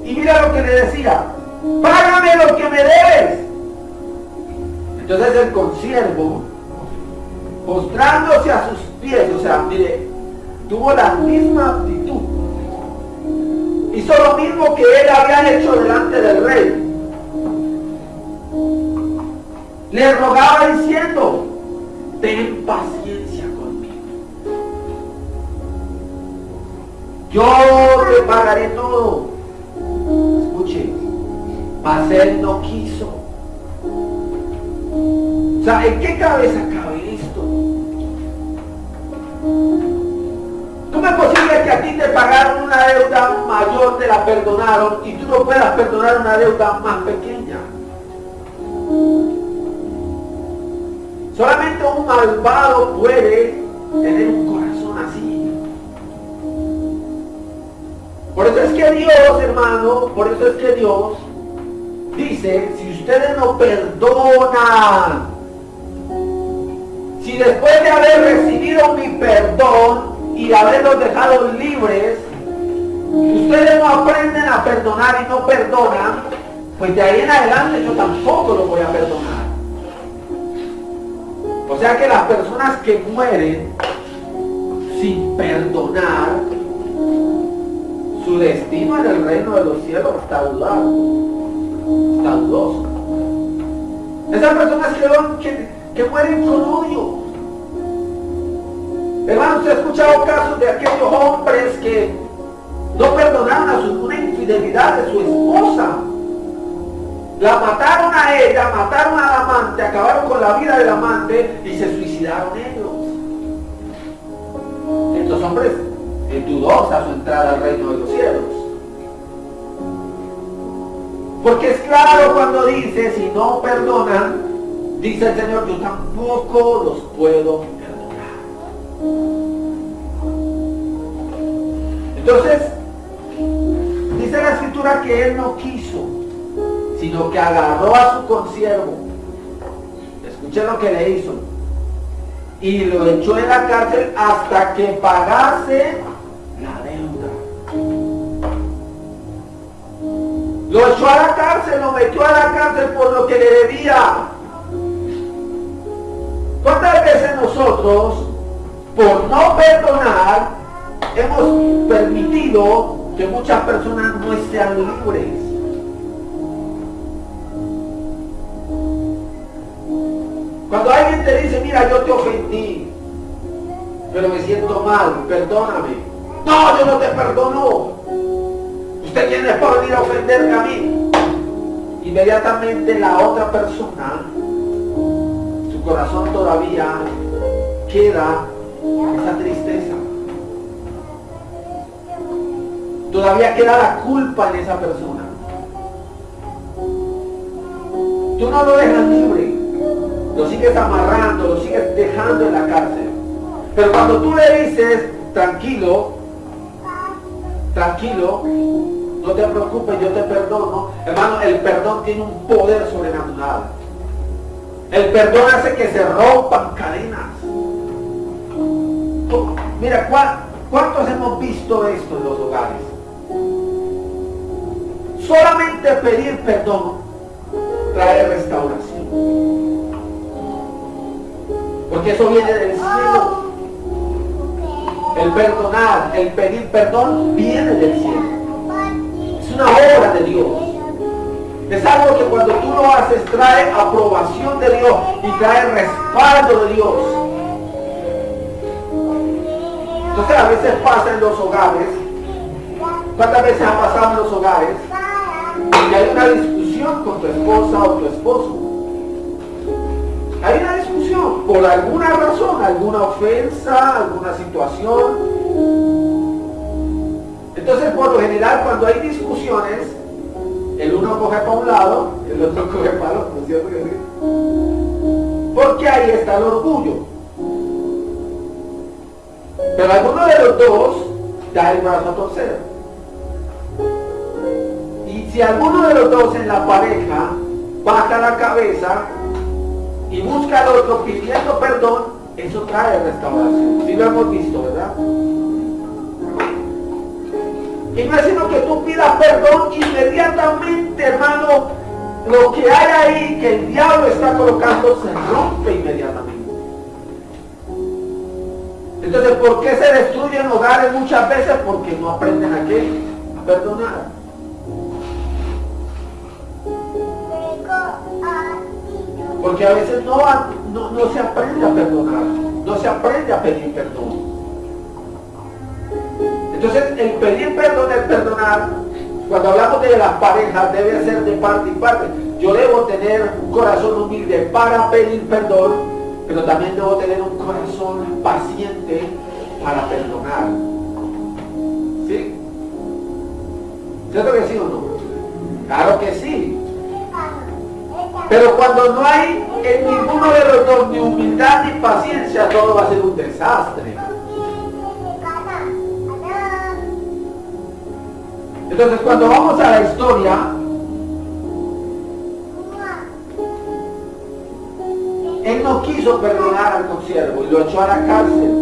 [SPEAKER 2] Y mira lo que le decía, págame lo que me debes. Entonces el consiervo, postrándose a sus pies, o sea, mire, tuvo la misma actitud. Hizo lo mismo que él había hecho delante del rey. Le rogaba diciendo, ten paciencia conmigo. Yo te pagaré todo. Escuche, mas él no quiso. O sea, ¿en qué cabeza cabe esto? ¿Cómo es posible que a ti te pagaron una deuda mayor, te la perdonaron y tú no puedas perdonar una deuda más pequeña? Solamente un malvado puede tener un corazón así. que Dios, hermano, por eso es que Dios dice, si ustedes no perdonan, si después de haber recibido mi perdón y haberlos dejado libres, ustedes no aprenden a perdonar y no perdonan, pues de ahí en adelante yo tampoco lo voy a perdonar. O sea que las personas que mueren sin perdonar, su destino en el reino de los cielos está dudado, está dudoso. Esas personas que, que mueren con odio. Hermano, usted ha escuchado casos de aquellos hombres que no perdonaron a su, una infidelidad de su esposa. La mataron a ella, mataron al amante, acabaron con la vida del amante y se suicidaron ellos. Estos hombres es dudosa su entrada al reino de los cielos. Porque es claro cuando dice, si no perdonan, dice el Señor, yo tampoco los puedo. Entonces, dice la escritura que Él no quiso sino que agarró a su consiervo. Escuché lo que le hizo. Y lo echó en la cárcel hasta que pagase la deuda. Lo echó a la cárcel, lo metió a la cárcel por lo que le debía. ¿Cuántas veces nosotros, por no perdonar, hemos permitido que muchas personas no sean libres? Cuando alguien te dice, mira, yo te ofendí, pero me siento mal, perdóname. No, yo no te perdono. Usted tiene para venir a ofenderme a mí. Inmediatamente la otra persona, su corazón todavía queda esa tristeza. Todavía queda la culpa en esa persona. Tú no lo dejas libre lo sigues amarrando, lo sigues dejando en la cárcel. Pero cuando tú le dices, tranquilo, tranquilo, no te preocupes, yo te perdono, hermano, el perdón tiene un poder sobrenatural. El perdón hace que se rompan cadenas. Mira, ¿cuántos hemos visto esto en los hogares? Solamente pedir perdón trae restauración. Porque eso viene del cielo. El perdonar, el pedir perdón, viene del cielo. Es una obra de Dios. Es algo que cuando tú lo haces trae aprobación de Dios y trae respaldo de Dios. Entonces a veces pasa en los hogares. ¿Cuántas veces ha pasado en los hogares? Que hay una discusión con tu esposa o tu esposo. Hay una discusión por alguna razón, alguna ofensa, alguna situación. Entonces, por lo general, cuando hay discusiones, el uno coge para un lado, el otro coge para el otro, cierto? Porque ahí está el orgullo. Pero alguno de los dos da el brazo a torcer. Y si alguno de los dos en la pareja baja la cabeza, y busca al otro pidiendo perdón, eso trae restauración. Si lo hemos visto, ¿verdad? Y no es sino que tú pidas perdón inmediatamente, hermano, lo que hay ahí que el diablo está colocando se rompe inmediatamente. Entonces, ¿por qué se destruyen hogares muchas veces? Porque no aprenden a qué? A perdonar. Porque a veces no, no, se aprende a perdonar, no se aprende a pedir perdón. Entonces, el pedir perdón, el perdonar, cuando hablamos de las parejas, debe ser de parte y parte. Yo debo tener un corazón humilde para pedir perdón, pero también debo tener un corazón paciente para perdonar. ¿Sí? ¿Cierto que sí o no? Claro que sí. Pero cuando no hay en ninguno de los dos ni humildad ni paciencia, todo va a ser un desastre. Entonces cuando vamos a la historia, él no quiso perdonar al consiervo y lo echó a la cárcel.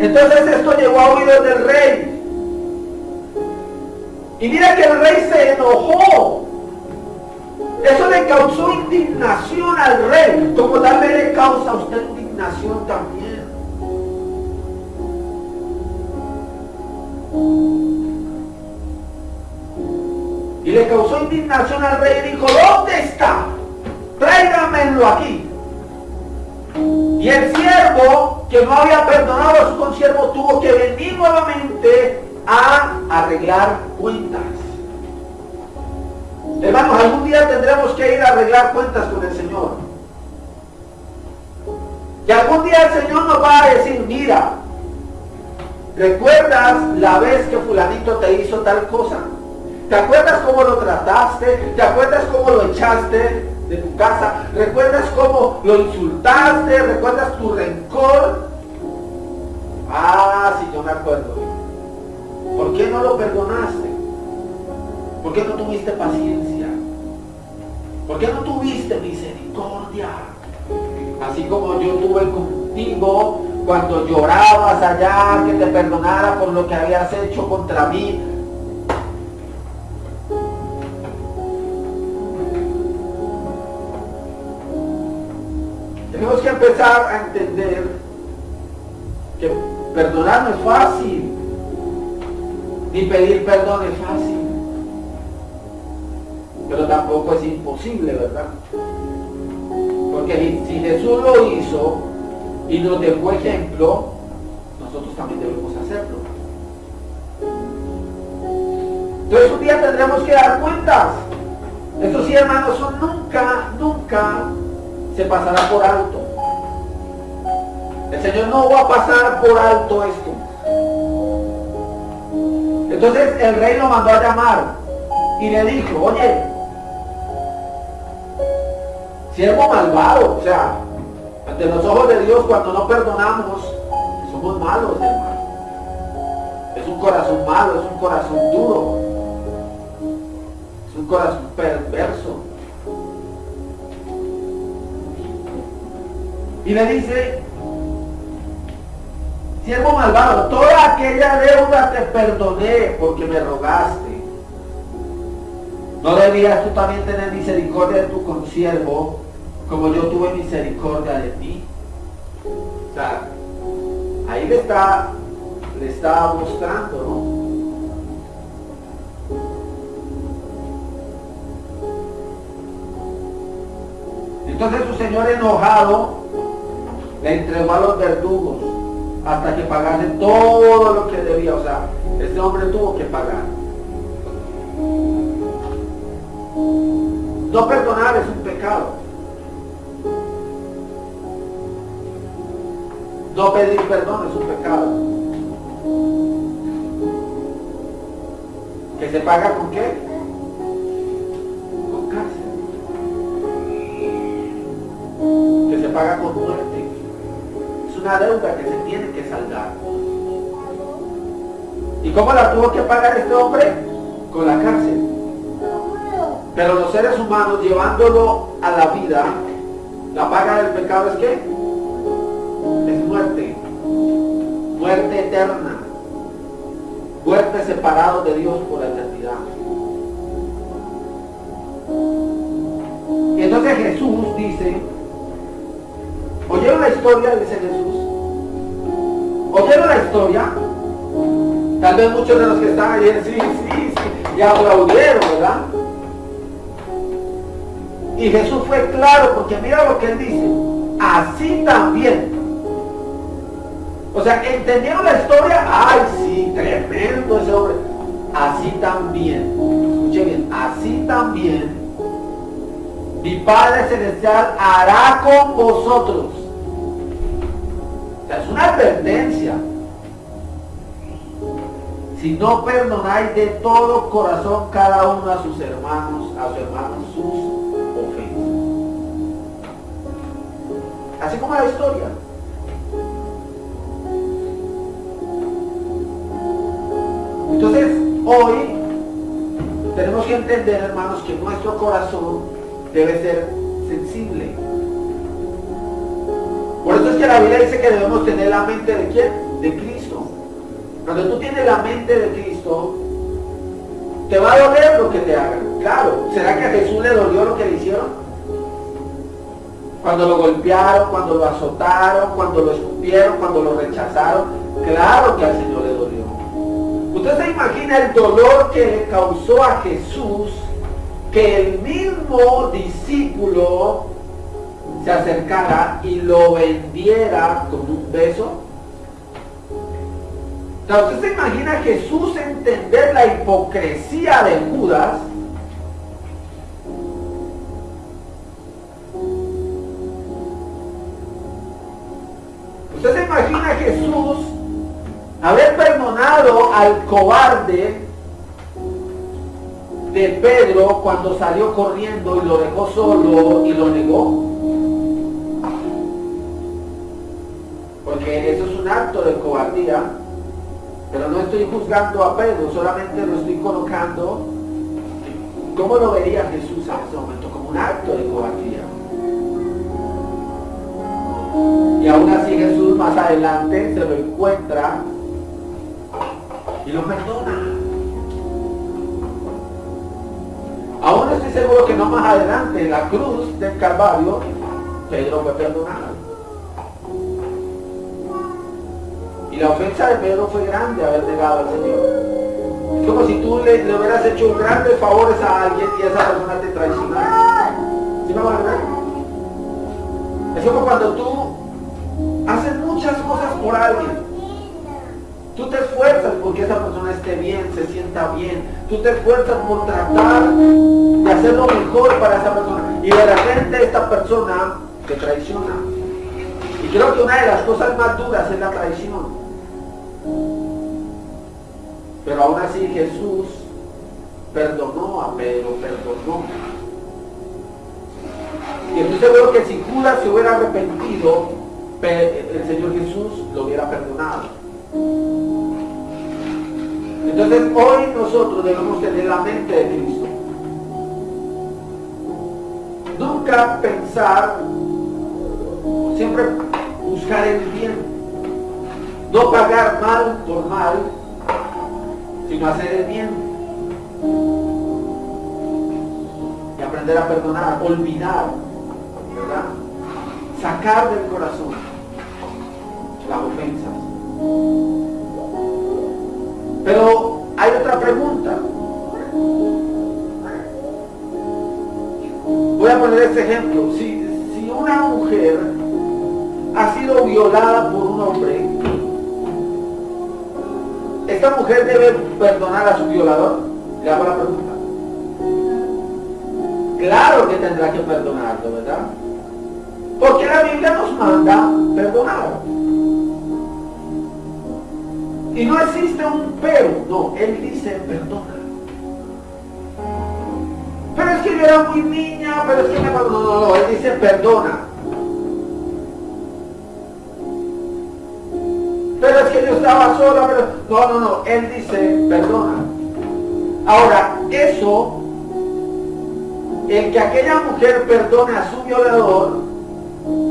[SPEAKER 2] Entonces esto llegó a oídos del rey. Y mira que el rey se enojó. Eso le causó indignación al rey, como también le causa a usted indignación también. Y le causó indignación al rey y dijo, ¿dónde está? Tráigamelo aquí. Y el siervo que no había perdonado a su consiervo tuvo que venir nuevamente a arreglar cuentas. Hermanos, algún día tendremos que ir a arreglar cuentas con el Señor. Y algún día el Señor nos va a decir, mira, ¿recuerdas la vez que fulanito te hizo tal cosa? ¿Te acuerdas cómo lo trataste? ¿Te acuerdas cómo lo echaste de tu casa? ¿Recuerdas cómo lo insultaste? ¿Recuerdas tu rencor? Ah, sí, yo me acuerdo. ¿Por qué no lo perdonaste? ¿Por qué no tuviste paciencia? ¿Por qué no tuviste misericordia? Así como yo tuve contigo cuando llorabas allá que te perdonara por lo que habías hecho contra mí empezar a entender que perdonar no es fácil, ni pedir perdón es fácil, pero tampoco es imposible, ¿verdad? Porque si Jesús lo hizo y nos dejó ejemplo, nosotros también debemos hacerlo. Entonces un día tendremos que dar cuentas. Eso sí, hermanos, nunca, nunca se pasará por alto. El Señor no va a pasar por alto esto. Entonces el rey lo mandó a llamar y le dijo, oye, siervo malvado, o sea, ante los ojos de Dios cuando no perdonamos, somos malos, hermano. Es un corazón malo, es un corazón duro, es un corazón perverso. Y le dice, siervo malvado, toda aquella deuda te perdoné porque me rogaste. ¿No debías tú también tener misericordia de tu consiervo como yo tuve misericordia de ti? O sea, ahí le está, le está mostrando, ¿no? Entonces su señor enojado le entregó a los verdugos hasta que pagase todo lo que debía. O sea, este hombre tuvo que pagar. No perdonar es un pecado. No pedir perdón es un pecado. ¿Que se paga con qué? Con cárcel. Que se paga con muerte una deuda que se tiene que saldar. ¿Y cómo la tuvo que pagar este hombre? Con la cárcel. Pero los seres humanos llevándolo a la vida, la paga del pecado es qué? Es muerte. Muerte eterna. Muerte separado de Dios por la eternidad. Y entonces Jesús dice, ¿Oyeron la historia? Dice Jesús. ¿Oyeron la historia? Tal vez muchos de los que están ahí, sí, sí, sí, y aplaudieron, ¿verdad? Y Jesús fue claro, porque mira lo que él dice. Así también. O sea, ¿entendieron la historia? Ay, sí, tremendo ese hombre. Así también. Escuche bien, así también mi Padre Celestial hará con vosotros. Una advertencia. Si no perdonáis de todo corazón cada uno a sus hermanos, a sus hermanos sus ofensas. Así como la historia. Entonces, hoy que entender, hermanos, que nuestro corazón debe ser sensible. Eso es que la Biblia dice que debemos tener la mente de quién? De Cristo. Cuando tú tienes la mente de Cristo, te va a doler lo que te hagan. Claro, ¿será que a Jesús le dolió lo que le hicieron? Cuando lo golpearon, cuando lo azotaron, cuando lo escupieron, cuando lo rechazaron. Claro que al Señor le dolió. Usted se imagina el dolor que le causó a Jesús que el mismo discípulo se acercara y lo vendiera con un beso. usted se imagina Jesús entender la hipocresía de Judas Usted se imagina Jesús haber perdonado al cobarde de Pedro cuando salió corriendo y lo dejó solo y lo negó. Porque eso es un acto de cobardía. Pero no estoy juzgando a Pedro, solamente lo estoy colocando. ¿Cómo lo vería Jesús en ese momento? Como un acto de cobardía. Y aún así Jesús más adelante se lo encuentra y lo perdona. Aún estoy seguro que no más adelante, en la cruz del Calvario, Pedro fue perdonado. Y la ofensa de Pedro fue grande haber negado al Señor. Es como si tú le, hubieras hecho grandes favores a alguien y esa persona te traicionara. ¿Sí me? Es como cuando tú haces muchas cosas por alguien Tú te esfuerzas porque esa persona esté bien, se sienta bien. Tú te esfuerzas por tratar de hacer lo mejor para esa persona. Y de repente esta persona te traiciona. Y creo que una de las cosas más duras es la traición. Pero aún así Jesús perdonó a Pedro, perdonó. Y entonces seguro que si Judas se hubiera arrepentido, el Señor Jesús lo hubiera perdonado. Entonces hoy nosotros debemos tener la mente de Cristo. Nunca pensar, siempre buscar el bien. No pagar mal por mal, sino hacer el bien. Y aprender a perdonar, olvidar, ¿verdad? Sacar del corazón las ofensas. Pero hay otra pregunta. Voy a poner este ejemplo. Si, si una mujer ha sido violada por un hombre, ¿esta mujer debe perdonar a su violador? Le hago la pregunta. Claro que tendrá que perdonarlo, ¿verdad? Porque la Biblia nos manda perdonar. Y no existe un pero, no, él dice perdona. Pero es que yo era muy niña, pero es que me... No, no, no, él dice perdona. Pero es que yo estaba sola, pero... No, no, no, él dice perdona. Ahora, eso, el que aquella mujer perdone a su violador,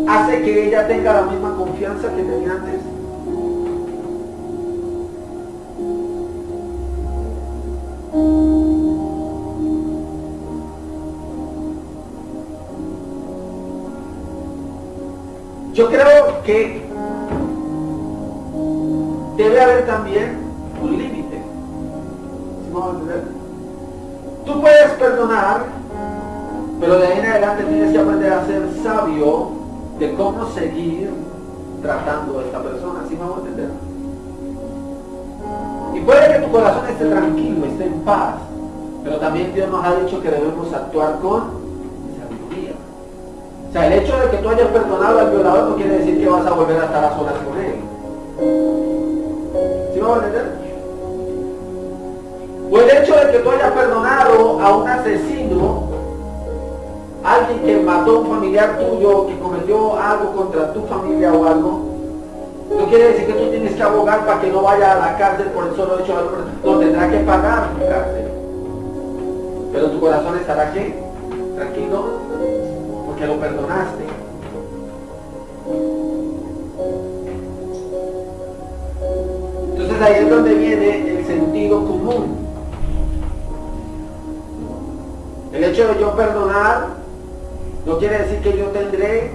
[SPEAKER 2] hace que ella tenga la misma confianza que tenía antes. Yo creo que debe haber también un límite. Tú puedes perdonar, pero de ahí en adelante tienes que aprender a ser sabio de cómo seguir tratando a esta persona. ¿Sí vamos a entender? Y puede que tu corazón esté tranquilo, esté en paz, pero también Dios nos ha dicho que debemos actuar con o sea, el hecho de que tú hayas perdonado al violador no quiere decir que vas a volver a estar a solas con él. O el hecho de que tú hayas perdonado a un asesino, alguien que mató a un familiar tuyo, que cometió algo contra tu familia o algo, no quiere decir que tú tienes que abogar para que no vaya a la cárcel por el solo hecho de no tendrá que pagar la cárcel. Pero tu corazón estará qué? Tranquilo, porque lo perdonaste. Entonces ahí es donde viene el sentido común. El hecho de yo perdonar no quiere decir que yo tendré,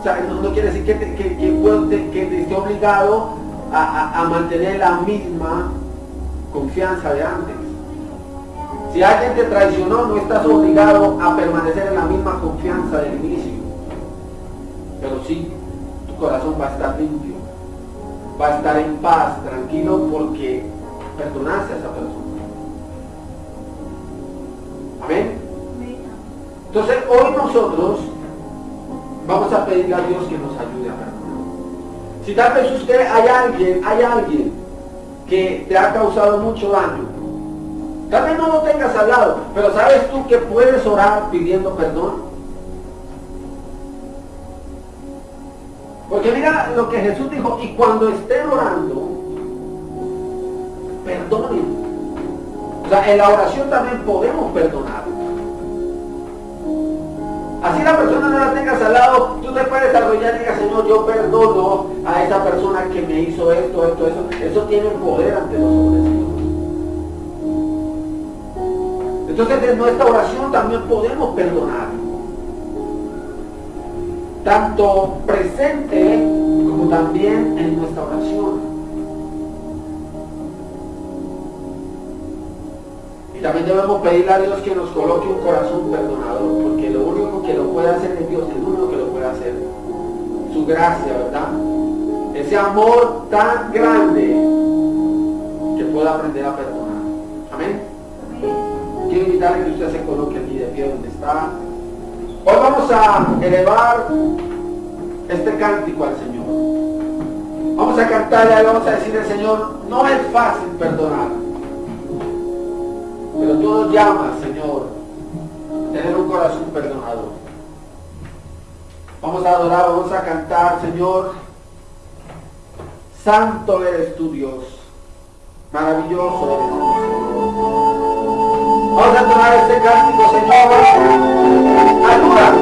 [SPEAKER 2] o sea, no, quiere decir que, que, esté obligado a, mantener la misma confianza de antes. Si alguien te traicionó, no estás obligado a permanecer en la misma confianza del inicio. Pero sí, tu corazón va a estar limpio, va a estar en paz, tranquilo, porque perdonaste a esa persona. Amén. Entonces hoy nosotros vamos a pedirle a Dios que nos ayude a perdonar. Si tal vez usted hay alguien, hay alguien que te ha causado mucho daño, tal vez no lo tengas al lado, pero sabes tú que puedes orar pidiendo perdón. Porque mira lo que Jesús dijo, y cuando estén orando, perdonen. O sea, en la oración también podemos perdonar. Así la persona no la tengas al lado, tú te puedes arrollar y digas, Señor, yo perdono a esa persona que me hizo esto, esto, eso. Eso tiene poder ante los hombres, Entonces en nuestra oración también podemos perdonar. Tanto presente como también en nuestra oración. Y también debemos pedirle a Dios que nos coloque un corazón perdonador, porque lo único que lo puede hacer es Dios, es lo único que lo puede hacer. Su gracia, ¿verdad? Ese amor tan grande que pueda aprender a perdonar. Amén. Quiero invitarle que usted se coloque aquí de pie donde está. Hoy vamos a elevar este cántico al Señor. Vamos a cantarle, vamos a decirle al Señor, no es fácil perdonar. Pero tú nos llamas, Señor, tener un corazón perdonador. Vamos a adorar, vamos a cantar, Señor. Santo eres tu Dios. Maravilloso eres. Vamos a tomar este cántico, Señor. Señor.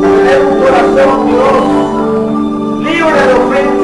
[SPEAKER 2] Tener un corazón, Dios, libre de ofensas.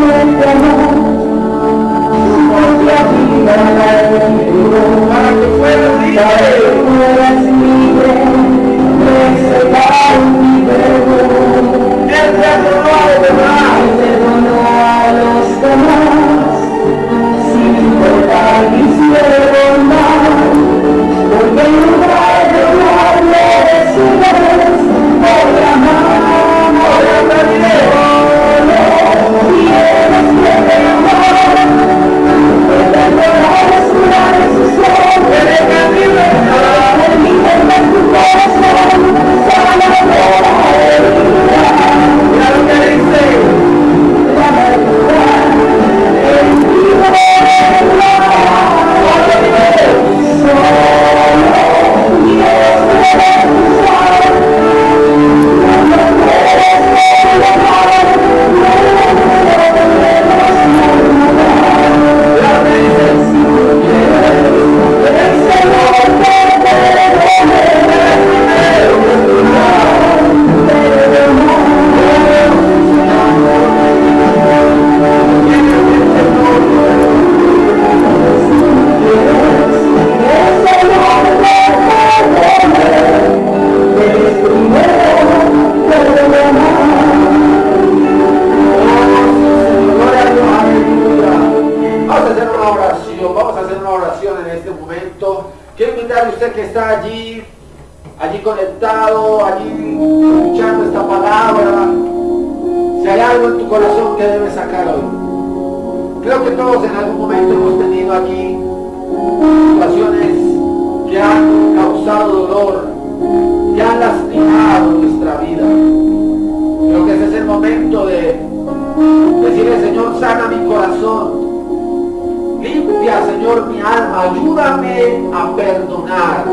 [SPEAKER 2] Señor, mi alma. Ayúdame a perdonar.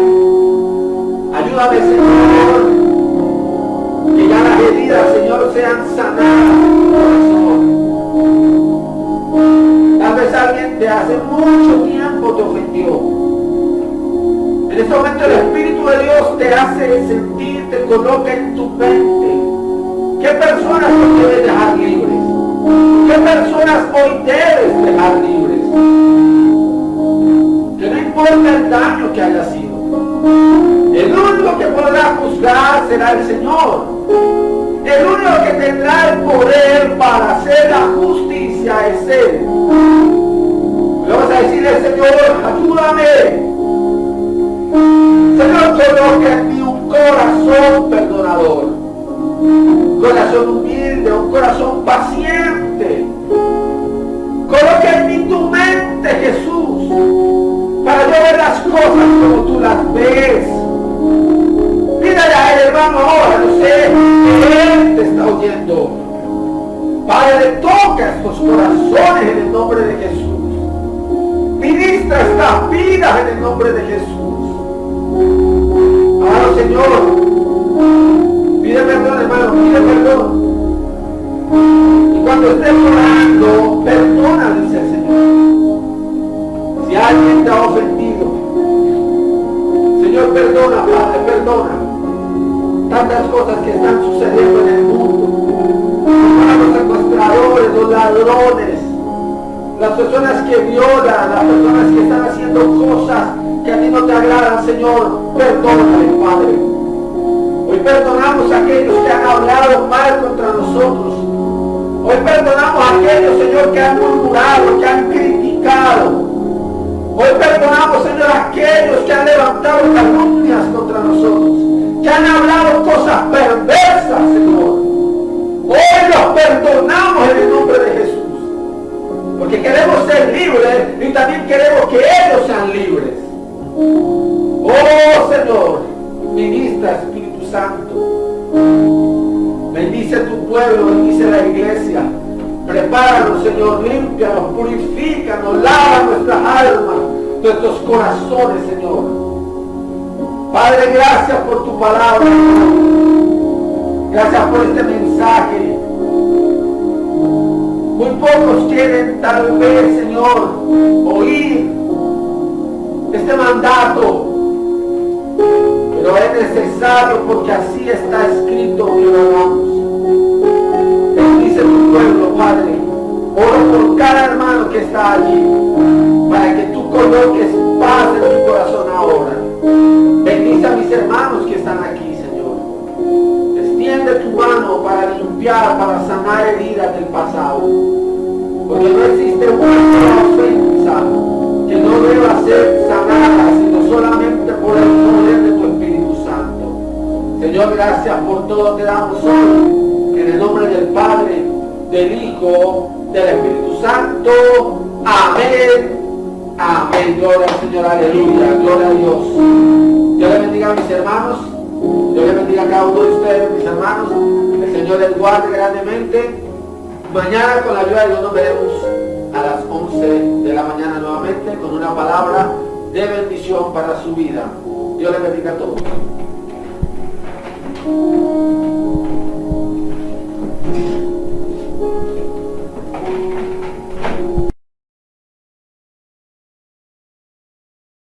[SPEAKER 2] Ayúdame, Señor, que ya las heridas, Señor, sean sanadas. Tal vez alguien de hace mucho tiempo te ofendió. En este momento el Espíritu de Dios te hace sentir, te coloca en tu mente. ¿Qué personas hoy debes dejar libres? ¿Qué personas hoy debes dejar libres? Importa el daño que haya sido. El único que podrá juzgar será el Señor. El único que tendrá el poder para hacer la justicia es Él. Le vamos a decirle, Señor, ayúdame. Señor, coloca en mí un corazón perdonador. Corazón humilde, un corazón paciente. Coloca en mí tu mente, Jesús, ver las cosas como tú las ves. Pídale a él, hermano, ahora, yo sé que Él te está oyendo. Padre, toca estos corazones en el nombre de Jesús. Ministra estas vidas en el nombre de Jesús. Ahora, Señor, pide perdón, hermano, pide perdón. Y cuando estés orando, perdona, dice el Señor. Si alguien te ha Perdona, Padre, perdona. Tantas cosas que están sucediendo en el mundo. Los secuestradores, los ladrones, las personas que violan, las personas que están haciendo cosas que a ti no te agradan, Señor, perdónale, Padre. Hoy perdonamos a aquellos que han hablado mal contra nosotros. Hoy perdonamos a aquellos, Señor, que han murmurado, que han criticado. Hoy perdonamos, Aquellos que han levantado calumnias contra nosotros, que han hablado cosas perversas, Señor. Hoy los perdonamos en el nombre de Jesús. Porque queremos ser libres y también queremos que ellos sean libres. Oh Señor, ministra Espíritu Santo. Bendice tu pueblo, bendice la iglesia. Prepáranos, Señor, límpianos, purifícanos, lava nuestras almas, nuestros corazones, Señor. Padre, gracias por tu palabra. Gracias por este mensaje. Muy pocos quieren tal vez, Señor, oír este mandato. Pero es necesario porque así está escrito que lo hagamos. Bendice tu pueblo, Padre. Oro por cada hermano que está allí. Coloques paz en tu corazón ahora. Bendice a mis hermanos que están aquí, Señor. Extiende tu mano para limpiar, para sanar heridas del pasado. Porque no existe una ofensa que no deba ser sanada, sino solamente por el poder de tu Espíritu Santo. Señor, gracias por todo que damos hoy. En el nombre del Padre, del Hijo, del Espíritu Santo. Amén. Amén, gloria al Señor, aleluya, gloria a Dios. Dios le bendiga a mis hermanos, Dios le bendiga a cada uno de ustedes, mis hermanos. El Señor les guarde grandemente. Mañana con la ayuda de Dios nos veremos a las 11 de la mañana nuevamente con una palabra de bendición para su vida. Dios les bendiga a todos.